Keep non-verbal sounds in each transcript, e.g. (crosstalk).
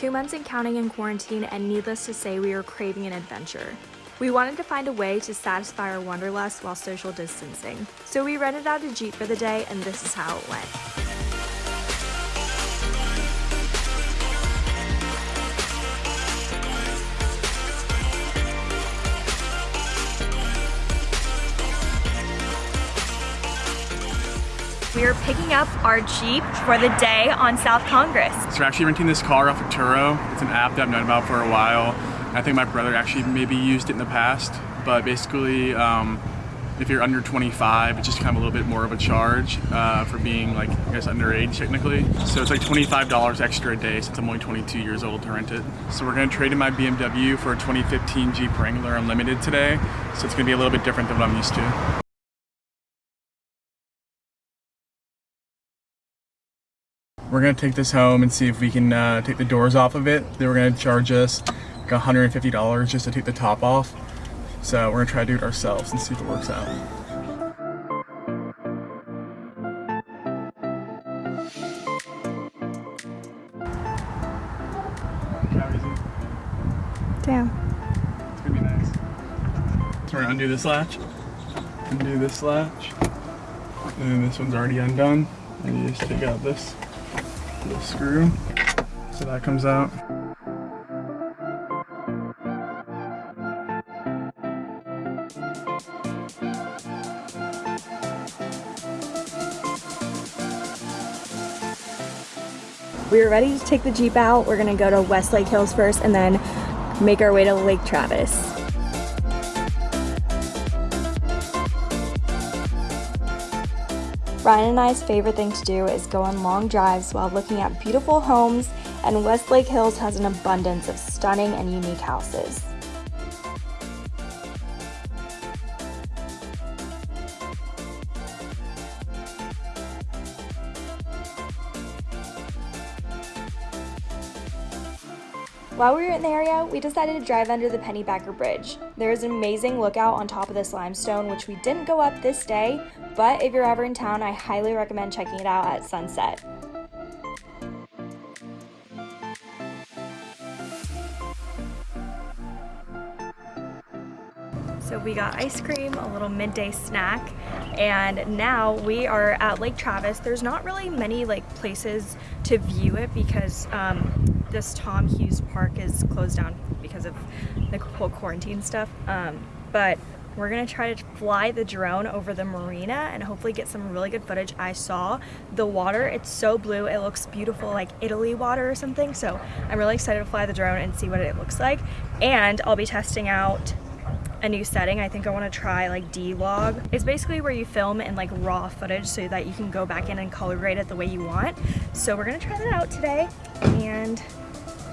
two months and counting in quarantine, and needless to say, we were craving an adventure. We wanted to find a way to satisfy our wanderlust while social distancing. So we rented out a Jeep for the day, and this is how it went. We are picking up our Jeep for the day on South Congress. So we're actually renting this car off of Turo. It's an app that I've known about for a while. I think my brother actually maybe used it in the past, but basically um, if you're under 25, it's just kind of a little bit more of a charge uh, for being like, I guess underage technically. So it's like $25 extra a day since I'm only 22 years old to rent it. So we're gonna trade in my BMW for a 2015 Jeep Wrangler Unlimited today. So it's gonna be a little bit different than what I'm used to. We're gonna take this home and see if we can uh, take the doors off of it. They were gonna charge us like $150 just to take the top off. So we're gonna try to do it ourselves and see if it works out. Damn. It's gonna be nice. So we're gonna undo this latch, undo this latch, and this one's already undone. And you just take out this little screw. So that comes out. We are ready to take the Jeep out. We're gonna go to Westlake Hills first and then make our way to Lake Travis. Ryan and I's favorite thing to do is go on long drives while looking at beautiful homes, and Westlake Hills has an abundance of stunning and unique houses. While we were in the area, we decided to drive under the Pennybacker Bridge. There is an amazing lookout on top of this limestone, which we didn't go up this day, but if you're ever in town, I highly recommend checking it out at sunset. So we got ice cream, a little midday snack, and now we are at Lake Travis. There's not really many like places to view it because um, this Tom Hughes Park is closed down because of the whole quarantine stuff. Um, but we're gonna try to fly the drone over the marina and hopefully get some really good footage. I saw the water, it's so blue, it looks beautiful like Italy water or something. So I'm really excited to fly the drone and see what it looks like. And I'll be testing out a new setting. I think I want to try like D-Log. It's basically where you film in like raw footage so that you can go back in and color grade it the way you want. So we're going to try that out today and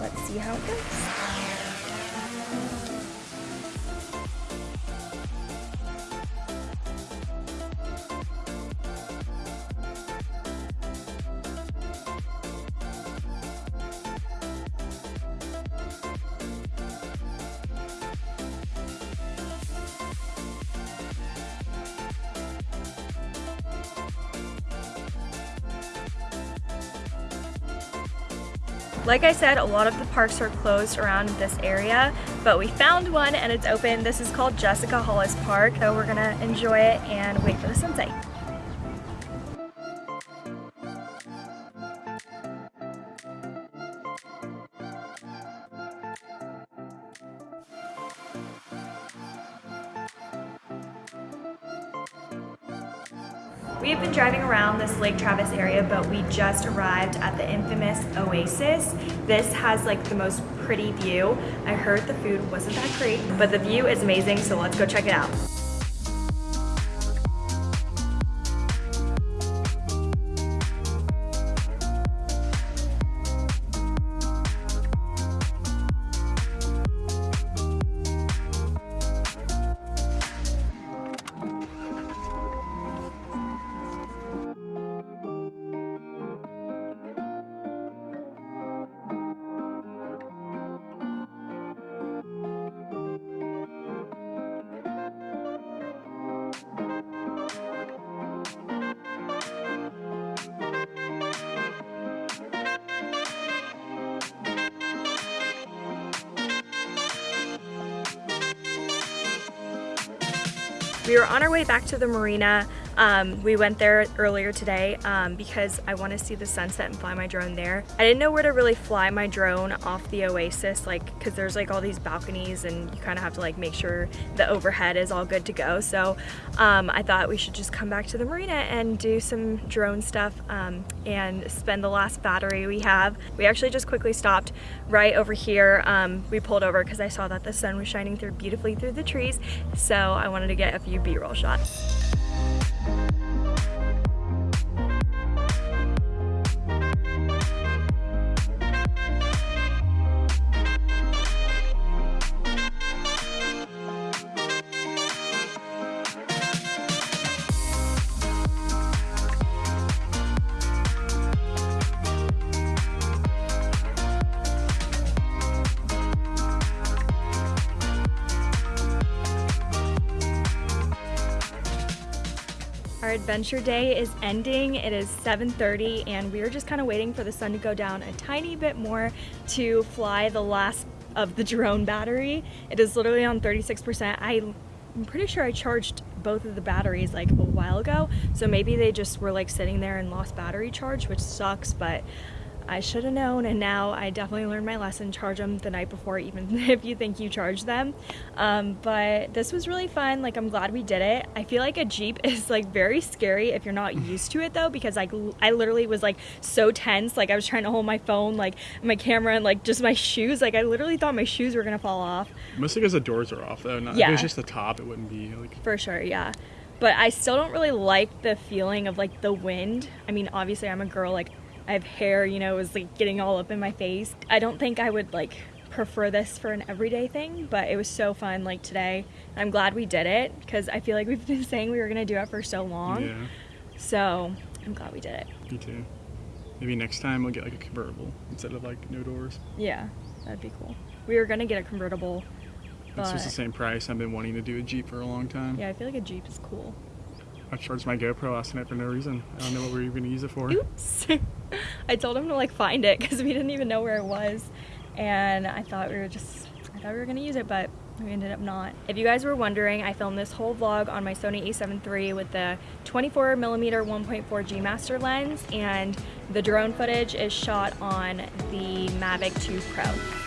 let's see how it goes. Like I said, a lot of the parks are closed around this area, but we found one and it's open. This is called Jessica Hollis Park, so we're gonna enjoy it and wait for the sunset. We have been driving around this Lake Travis area, but we just arrived at the infamous Oasis. This has like the most pretty view. I heard the food wasn't that great, but the view is amazing, so let's go check it out. We were on our way back to the marina. Um, we went there earlier today um, because I want to see the sunset and fly my drone there. I didn't know where to really fly my drone off the oasis, like because there's like all these balconies and you kind of have to like make sure the overhead is all good to go. So um, I thought we should just come back to the marina and do some drone stuff um, and spend the last battery we have. We actually just quickly stopped right over here. Um, we pulled over because I saw that the sun was shining through beautifully through the trees. So I wanted to get a few b-roll shots. Our adventure day is ending. It is 7.30 and we are just kind of waiting for the sun to go down a tiny bit more to fly the last of the drone battery. It is literally on 36%. I, I'm pretty sure I charged both of the batteries like a while ago. So maybe they just were like sitting there and lost battery charge, which sucks, but I should have known and now I definitely learned my lesson. Charge them the night before even (laughs) if you think you charge them. Um, but this was really fun. Like I'm glad we did it. I feel like a Jeep (laughs) is like very scary if you're not used to it though because like I literally was like so tense. Like I was trying to hold my phone like my camera and like just my shoes. Like I literally thought my shoes were gonna fall off. Mostly because the doors are off though. Not, Yeah. If it was just the top, it wouldn't be like. for sure yeah. But I still don't really like the feeling of like the wind. I mean obviously I'm a girl like I have hair you know is like getting all up in my face I don't think I would like prefer this for an everyday thing but it was so fun like today I'm glad we did it because I feel like we've (laughs) been saying we were gonna do it for so long Yeah, so I'm glad we did it me too. Maybe next time we'll get like a convertible instead of like no doors. yeah that'd be cool we were gonna get a convertible It's just the same price. I've been wanting to do a Jeep for a long time. yeah I feel like a Jeep is cool I charged my GoPro last night for no reason. I don't know what we were even gonna use it for. Oops. (laughs) I told him to like find it because we didn't even know where it was. And I thought we were just, I thought we were gonna use it, but we ended up not. If you guys were wondering, I filmed this whole vlog on my Sony a7 III with the 24 millimeter 1.4 G Master lens and the drone footage is shot on the Mavic 2 Pro.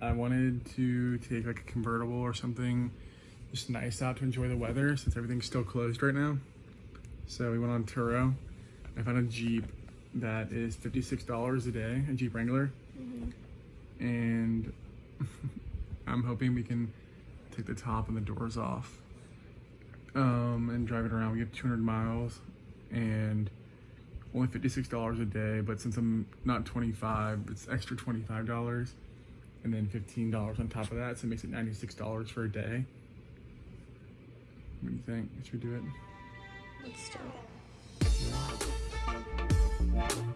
I wanted to take like a convertible or something just nice out to enjoy the weather since everything's still closed right now. So we went on Turo. I found a Jeep that is $56 a day, a Jeep Wrangler. And (laughs) I'm hoping we can take the top and the doors off um, and drive it around. We have 200 miles and only $56 a day, but since I'm not 25, it's extra $25 and then $15 on top of that, so it makes it $96 for a day. What do you think? Should we do it? Let's do it.